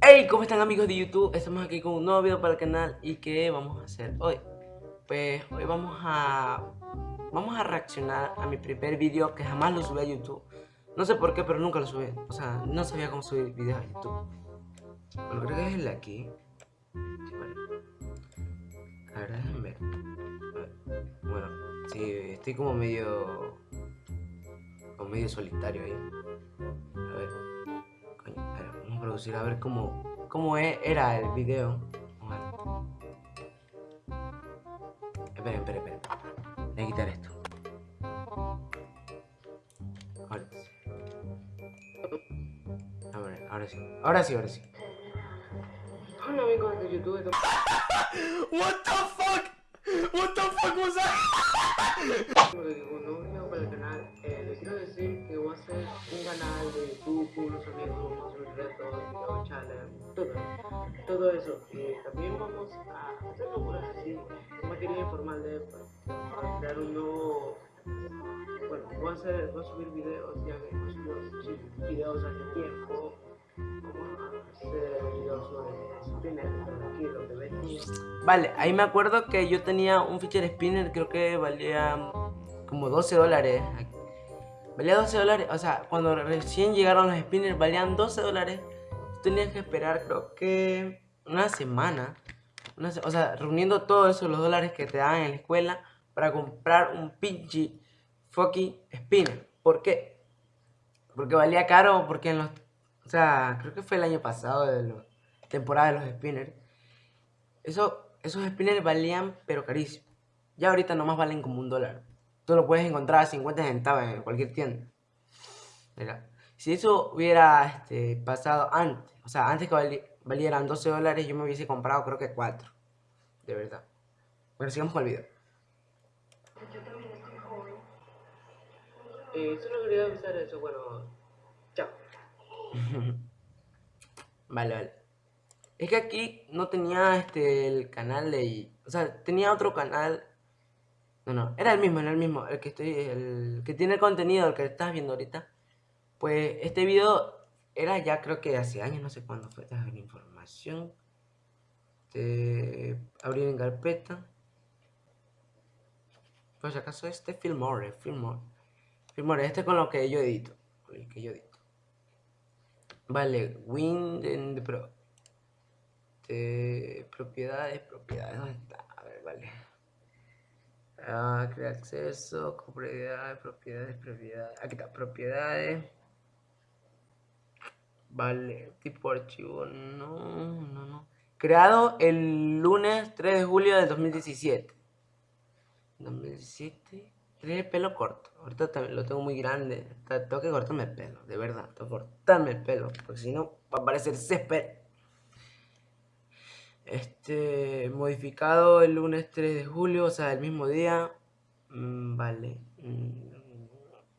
Hey, ¿cómo están amigos de YouTube? Estamos aquí con un nuevo video para el canal y ¿qué vamos a hacer hoy? Pues hoy vamos a vamos a reaccionar a mi primer video que jamás lo subí a YouTube. No sé por qué, pero nunca lo subí. O sea, no sabía cómo subir videos a YouTube. Bueno, creo que es el de aquí. Sí, vale. A ver, déjenme ver. Bueno, sí, estoy como medio... Como medio solitario ahí. A ver. Vamos a producir a ver cómo, cómo e- era el video. Esperen, esperen, esperen. Voy a quitar esto. Ahora sí. Ahora sí, ahora sí. De YouTube. What the fuck? What the fuck was that? Como digo, un nuevo video para el canal. Eh, les quiero decir que voy a hacer un canal de YouTube unos amigos, subir retos, video challenge, todo, todo eso. Y también vamos a hacer locuras así, quería informal de para crear un nuevo. Bueno, voy a, hacer, voy a subir videos, ya que no subo videos hace tiempo. A hacer videos sobre Vale, ahí me acuerdo que yo tenía un feature spinner, creo que valía como 12 dólares. Valía 12 dólares, o sea, cuando recién llegaron los spinners valían 12 dólares. Tenías que esperar, creo que una semana. se- o sea, reuniendo todos esos los dólares que te daban en la escuela para comprar un pinche fucking spinner. ¿Por qué? Porque valía caro, porque en los. O sea, creo que fue el año pasado de la temporada de los spinners. Eso, esos spinners valían, pero carísimo. Ya ahorita nomás valen como un dólar. Tú lo puedes encontrar a 50 centavos en cualquier tienda. Mira, si eso hubiera este, pasado antes, o sea, antes que vali- valieran 12 dólares, yo me hubiese comprado creo que 4. De verdad. Bueno, sigamos con el video. Eh, solo quería avisar eso, bueno, chao. vale, vale. Es que aquí no tenía este el canal de. O sea, tenía otro canal. No, no, era el mismo, era el mismo, el que estoy, el que tiene el contenido, el que estás viendo ahorita. Pues este video era ya creo que hace años, no sé cuándo fue. La información. De abrir en carpeta. Pues acaso este Filmore, Filmore. Filmore, este con lo que yo edito. Con el que yo edito. Vale, the Pro. De propiedades, propiedades, ¿dónde está? A ver, vale. Ah, crear acceso, propiedades, propiedades, propiedades. Aquí está, propiedades. Vale, tipo archivo, no, no, no. Creado el lunes 3 de julio del 2017. 2017. Tenía el pelo corto. Ahorita también lo tengo muy grande. Tengo que cortarme el pelo, de verdad. Tengo que cortarme el pelo. Porque si no, va a parecer césped. Este, modificado el lunes 3 de julio, o sea, el mismo día. Mm, vale. Mm,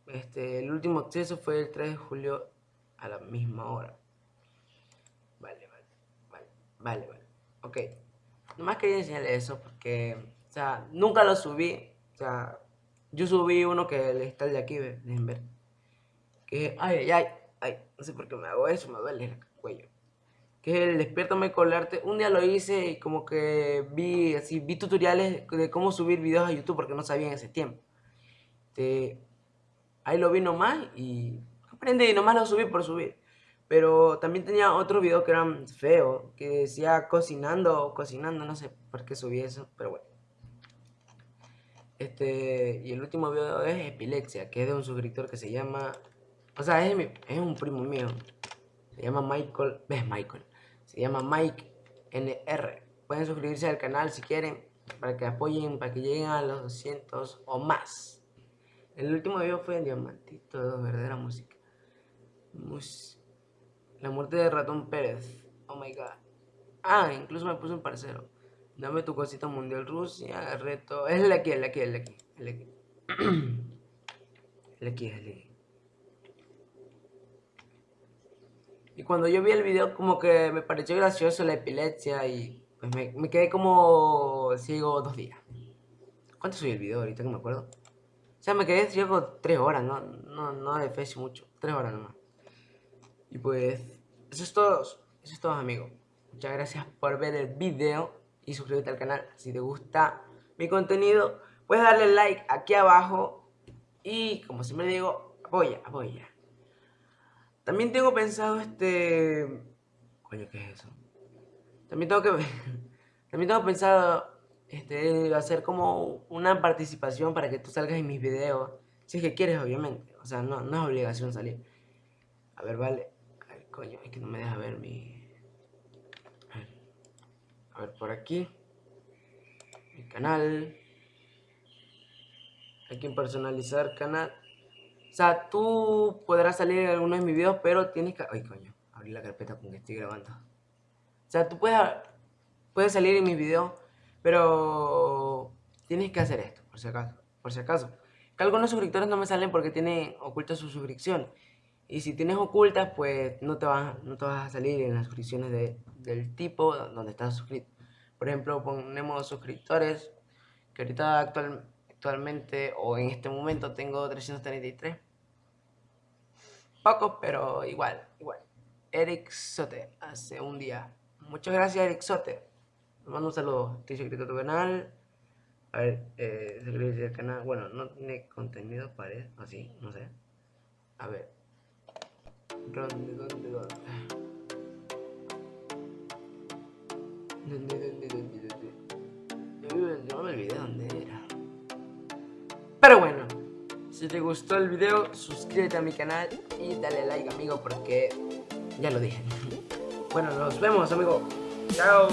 Este, el último acceso fue el 3 de julio a la misma hora. Vale, vale, vale, vale, vale. Ok. Nomás quería enseñarles eso porque, o sea, nunca lo subí. O sea, yo subí uno que está el de aquí, dejen ver. Que, ay, ay, ay, ay, no sé por qué me hago eso, me duele el cuello que es el Despiértame con el arte. Un día lo hice y como que vi así, vi tutoriales de cómo subir videos a YouTube porque no sabía en ese tiempo. Este, ahí lo vi nomás y aprendí y nomás lo subí por subir. Pero también tenía otros videos que eran feos, que decía cocinando o cocinando, no sé por qué subí eso, pero bueno. Este, y el último video es Epilepsia, que es de un suscriptor que se llama, o sea, es, es un primo mío. Se llama Michael, ves Michael, se llama Mike NR. Pueden suscribirse al canal si quieren, para que apoyen, para que lleguen a los 200 o más. El último video fue en Diamantito, de verdadera música. La muerte de Ratón Pérez. Oh my god. Ah, incluso me puso un parcero. Dame tu cosita mundial Rusia, reto. Es el aquí, el aquí, el aquí. El aquí. el aquí, el aquí. Y cuando yo vi el video como que me pareció gracioso la epilepsia y pues me, quedé como ciego dos días. ¿Cuánto subí el video ahorita que me acuerdo? O sea, me quedé ciego tres horas, no, no, no de fecho mucho, tres horas nomás. Y pues, eso es todo, eso es todo amigos. Muchas gracias por ver el video y suscríbete al canal si te gusta mi contenido. Puedes darle like aquí abajo y como siempre digo, apoya, apoya. También tengo pensado este... Coño, ¿qué es eso? También tengo que... También tengo pensado este, hacer como una participación para que tú salgas en mis videos. Si es que quieres, obviamente. O sea, no, no es obligación salir. A ver, vale. Ay, coño, es que no me deja ver mi... A ver, por aquí. Mi canal. Hay que personalizar canal. O sea, tú podrás salir en algunos de mis videos, pero tienes que... Ay, coño, abrí la carpeta con que estoy grabando. O sea, tú puedes, puedes salir en mis videos, pero tienes que hacer esto, por si acaso. Por si acaso. Que algunos suscriptores no me salen porque tienen oculta su suscripción. Y si tienes ocultas, pues no te vas, no te vas a salir en las suscripciones de, del tipo donde estás suscrito. Por ejemplo, ponemos suscriptores, que ahorita actual, actualmente o en este momento tengo 333. Pocos, pero igual, igual. Eric Sote, hace un día. Muchas gracias, Eric Sote. Te mando un saludo. Estoy suscrito a tu canal. A ver, eh, suscribirse al canal. Bueno, no tiene contenido, parece. Así, no sé. A ver. ¿Dónde, dónde, dónde? ¿Dónde, dónde, dónde, dónde? Yo me olvidé dónde si te gustó el video, suscríbete a mi canal y dale like, amigo, porque ya lo dije. Bueno, nos vemos, amigo. Chao.